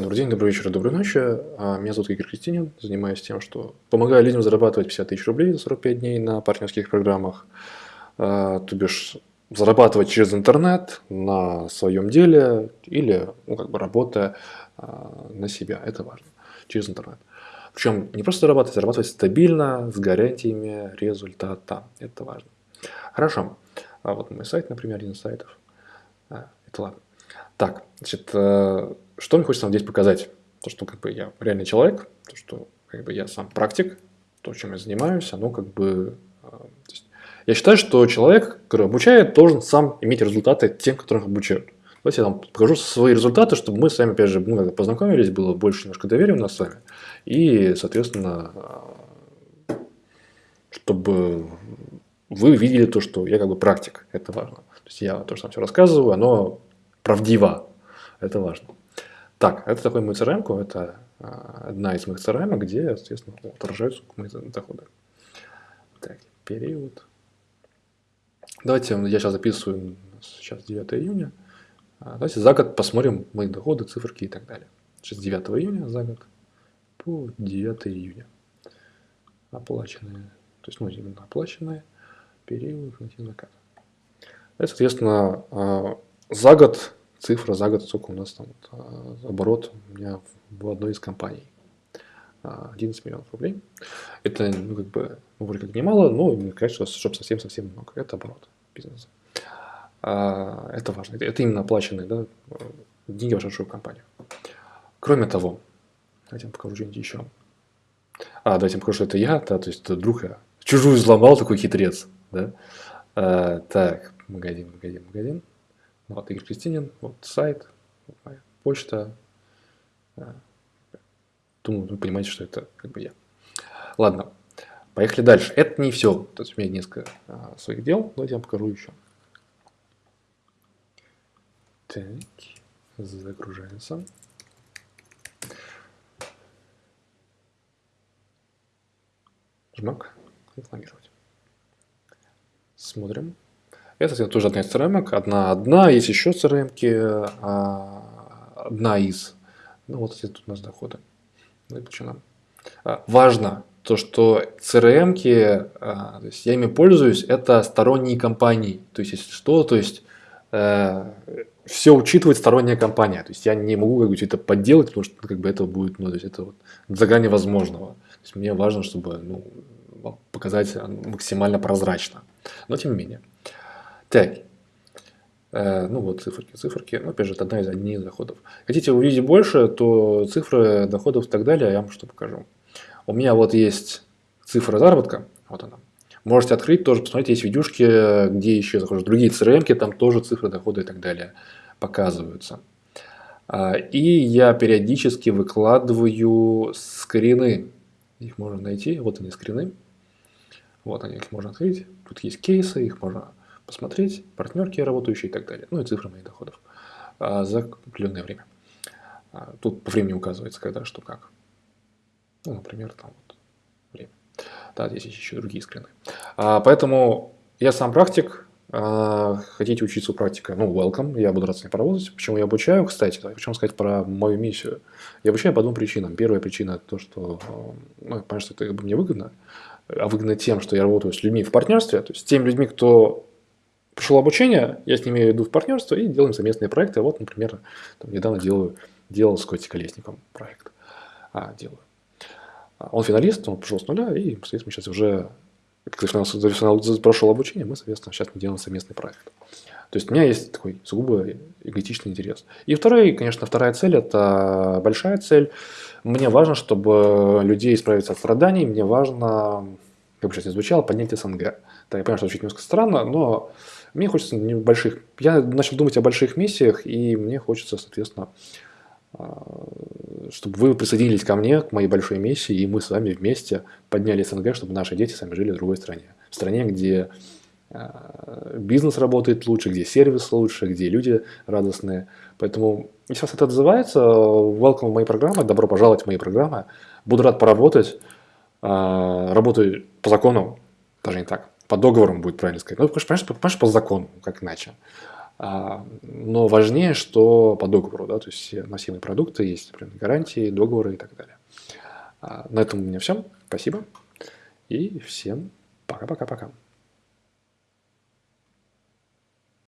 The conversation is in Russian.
Добрый день, добрый вечер, доброй ночи. А, меня зовут Игорь Кристинин. Занимаюсь тем, что помогаю людям зарабатывать 50 тысяч рублей за 45 дней на партнерских программах. А, то бишь, зарабатывать через интернет на своем деле или ну, как бы работая а, на себя. Это важно. Через интернет. Причем не просто зарабатывать, зарабатывать стабильно, с гарантиями результата. Это важно. Хорошо. А вот мой сайт, например, один из сайтов. Это ладно. Так, значит, э, что мне хочется вам здесь показать? То, что как бы я реальный человек, то, что как бы я сам практик, то, чем я занимаюсь, оно как бы... Э, есть, я считаю, что человек, который обучает, должен сам иметь результаты тем, которых обучают. Давайте я вам покажу свои результаты, чтобы мы с вами, опять же, ну, познакомились, было больше немножко доверия у нас с вами. И, соответственно, э, чтобы вы видели то, что я как бы практик. Это важно. То есть я то, что там все рассказываю, оно правдиво. Это важно. Так, это такой мой CRM, это а, одна из моих CRM, где, естественно, отражаются мои доходы. Так, период. Давайте я сейчас записываю, сейчас 9 июня. А, давайте за год посмотрим мои доходы, циферки и так далее. Сейчас 9 июня за год по 9 июня. Оплаченные, то есть, ну, именно оплаченные, период, найти закат. И, соответственно, а, за год цифра за год, сколько у нас там вот, оборот у меня в одной из компаний. 11 миллионов рублей. Это, ну, как бы, ну, вроде как немало, но не конечно, чтобы совсем-совсем много. Это оборот бизнеса. А, это важно. Это именно оплаченные да, деньги в вашу компанию. Кроме того, давайте я покажу что-нибудь еще. А, давайте я покажу, что это я, да, то есть это друг я. Чужую взломал, такой хитрец. Да? А, так, магазин, магазин, магазин. Вот Игорь Кристинин, вот сайт, почта. Думаю, вы понимаете, что это как бы я. Ладно, поехали дальше. Это не все. То есть у меня несколько а, своих дел. Давайте я вам покажу еще. Так, загружается. Жмак. Рекламировать. Смотрим. Это, кстати, тоже одна из CRM. Одна, одна, есть еще CRM, а, одна из. Ну, вот эти тут у нас доходы. Ну, и почему? А, важно то, что CRM, а, то есть я ими пользуюсь, это сторонние компании. То есть, если что, то есть э, все учитывает сторонняя компания. То есть я не могу как бы что-то подделать, потому что как бы это будет, ну, то есть это вот за грани возможного. То есть мне важно, чтобы ну, показать максимально прозрачно. Но тем не менее. Так. Э, ну вот циферки, циферки. Ну, опять же, это одна из одних доходов. Хотите увидеть больше, то цифры доходов и так далее я вам что покажу. У меня вот есть цифра заработка. Вот она. Можете открыть, тоже посмотреть, есть видюшки, где еще захожу. Другие CRM, там тоже цифры дохода и так далее показываются. А, и я периодически выкладываю скрины. Их можно найти. Вот они скрины. Вот они, их можно открыть. Тут есть кейсы, их можно посмотреть, партнерки работающие и так далее. Ну и цифры моих доходов а, за определенное время. А, тут по времени указывается, когда, что, как. Ну, например, там вот время. Да, здесь есть еще другие скрины. А, поэтому я сам практик. Хотите учиться у практика? Ну, welcome, я буду рад с ней поработать. Почему я обучаю, кстати, хочу сказать про мою миссию. Я обучаю по двум причинам. Первая причина то, что, ну, понятно, что это мне выгодно, а выгодно тем, что я работаю с людьми в партнерстве, то есть с теми людьми, кто Пришел обучение, я с ними иду в партнерство и делаем совместные проекты. Вот, например, там, недавно делаю, делал с Костей Колесником проект. А, делаю. А, он финалист, он пришел с нуля, и, соответственно, сейчас уже, финал, прошел обучение, мы, соответственно, сейчас мы делаем совместный проект. То есть у меня есть такой сугубо эгоистичный интерес. И второй, конечно, вторая цель – это большая цель. Мне важно, чтобы людей избавиться от страданий, мне важно, как бы сейчас не звучало, поднять СНГ. Да, я понимаю, что звучит немножко странно, но мне хочется небольших... Я начал думать о больших миссиях, и мне хочется, соответственно, а, чтобы вы присоединились ко мне, к моей большой миссии, и мы с вами вместе подняли СНГ, чтобы наши дети сами жили в другой стране. В стране, где а, бизнес работает лучше, где сервис лучше, где люди радостные. Поэтому, если вас это отзывается, welcome в мои программы, добро пожаловать в мои программы. Буду рад поработать. А, работаю по закону, даже не так по договорам будет правильно сказать. Ну, понимаешь, понимаешь, по закону, как иначе. А, но важнее, что по договору, да, то есть массивные продукты, есть определенные гарантии, договоры и так далее. А, на этом у меня все. Спасибо. И всем пока-пока-пока.